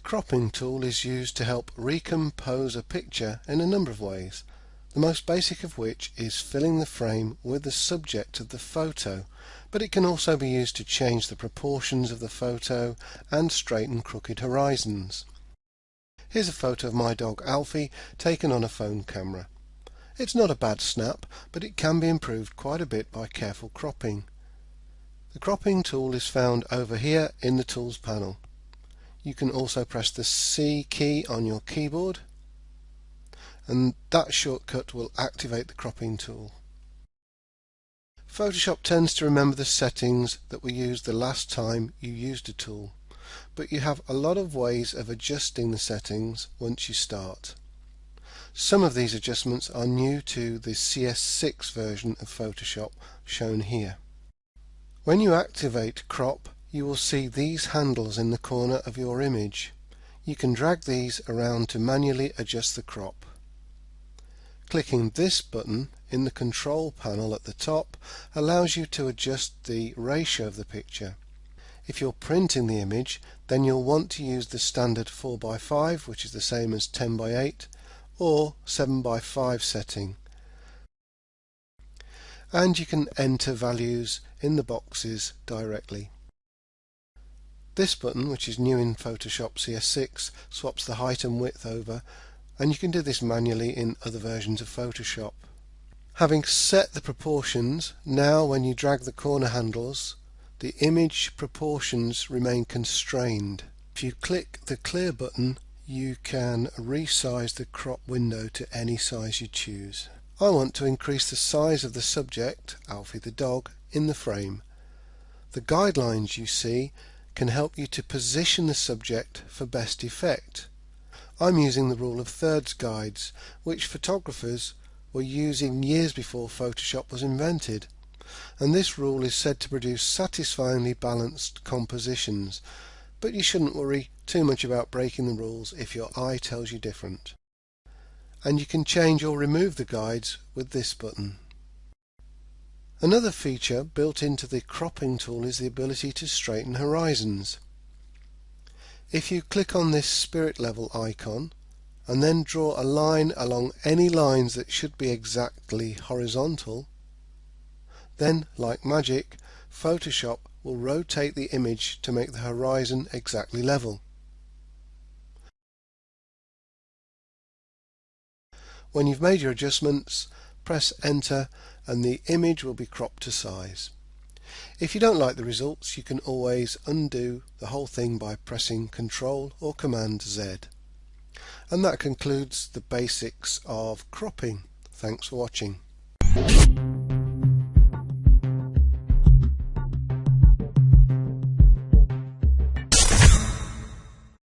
cropping tool is used to help recompose a picture in a number of ways, the most basic of which is filling the frame with the subject of the photo, but it can also be used to change the proportions of the photo and straighten crooked horizons. Here's a photo of my dog Alfie taken on a phone camera. It's not a bad snap, but it can be improved quite a bit by careful cropping. The cropping tool is found over here in the tools panel. You can also press the C key on your keyboard and that shortcut will activate the cropping tool. Photoshop tends to remember the settings that were used the last time you used a tool, but you have a lot of ways of adjusting the settings once you start. Some of these adjustments are new to the CS6 version of Photoshop shown here. When you activate crop you will see these handles in the corner of your image. You can drag these around to manually adjust the crop. Clicking this button in the control panel at the top allows you to adjust the ratio of the picture. If you're printing the image then you'll want to use the standard 4x5 which is the same as 10x8 or 7x5 setting and you can enter values in the boxes directly. This button, which is new in Photoshop CS6, swaps the height and width over and you can do this manually in other versions of Photoshop. Having set the proportions, now when you drag the corner handles, the image proportions remain constrained. If you click the clear button, you can resize the crop window to any size you choose. I want to increase the size of the subject, Alfie the dog, in the frame. The guidelines you see can help you to position the subject for best effect. I'm using the rule of thirds guides, which photographers were using years before Photoshop was invented. And this rule is said to produce satisfyingly balanced compositions, but you shouldn't worry too much about breaking the rules if your eye tells you different. And you can change or remove the guides with this button. Another feature built into the cropping tool is the ability to straighten horizons. If you click on this spirit level icon and then draw a line along any lines that should be exactly horizontal, then, like magic, Photoshop will rotate the image to make the horizon exactly level. When you've made your adjustments, press enter and the image will be cropped to size. If you don't like the results you can always undo the whole thing by pressing Ctrl or Command Z. And that concludes the basics of cropping. Thanks for watching.